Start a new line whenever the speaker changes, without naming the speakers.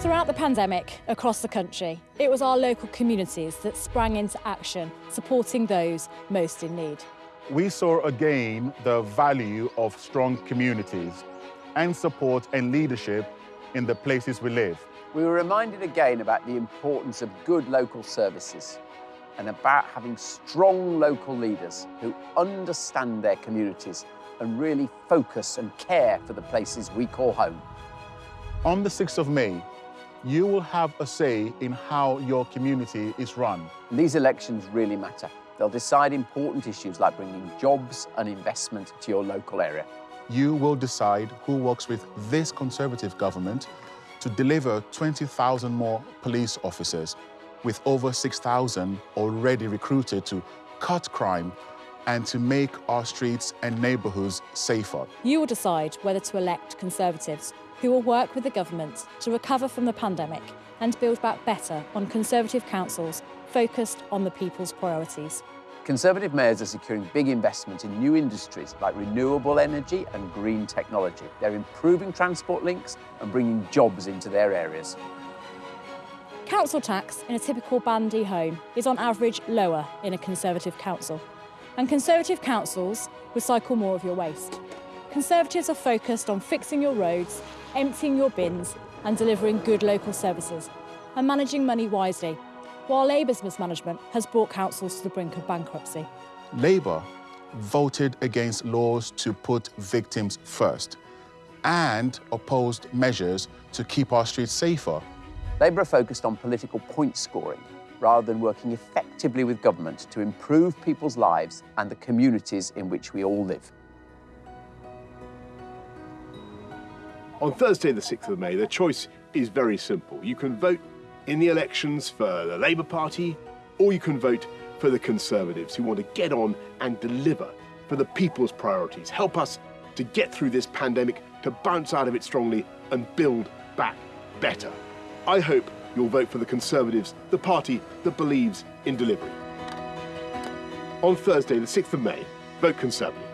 Throughout the pandemic, across the country, it was our local communities that sprang into action, supporting those most in need.
We saw again the value of strong communities and support and leadership in the places we live.
We were reminded again about the importance of good local services and about having strong local leaders who understand their communities and really focus and care for the places we call home.
On the 6th of May, you will have a say in how your community is run.
These elections really matter. They'll decide important issues like bringing jobs and investment to your local area.
You will decide who works with this Conservative government to deliver 20,000 more police officers with over 6,000 already recruited to cut crime and to make our streets and neighbourhoods safer.
You will decide whether to elect Conservatives who will work with the government to recover from the pandemic and build back better on Conservative councils focused on the people's priorities.
Conservative mayors are securing big investment in new industries like renewable energy and green technology. They're improving transport links and bringing jobs into their areas.
Council tax in a typical Band D home is on average lower in a Conservative council. And Conservative councils recycle more of your waste. Conservatives are focused on fixing your roads, emptying your bins and delivering good local services and managing money wisely, while Labour's mismanagement has brought councils to the brink of bankruptcy.
Labour voted against laws to put victims first and opposed measures to keep our streets safer.
Labour are focused on political point scoring rather than working effectively with government to improve people's lives and the communities in which we all live.
On Thursday, the 6th of May, the choice is very simple. You can vote in the elections for the Labour Party, or you can vote for the Conservatives who want to get on and deliver for the people's priorities, help us to get through this pandemic, to bounce out of it strongly and build back better. I hope you'll vote for the Conservatives, the party that believes in delivery. On Thursday, the 6th of May, vote Conservative.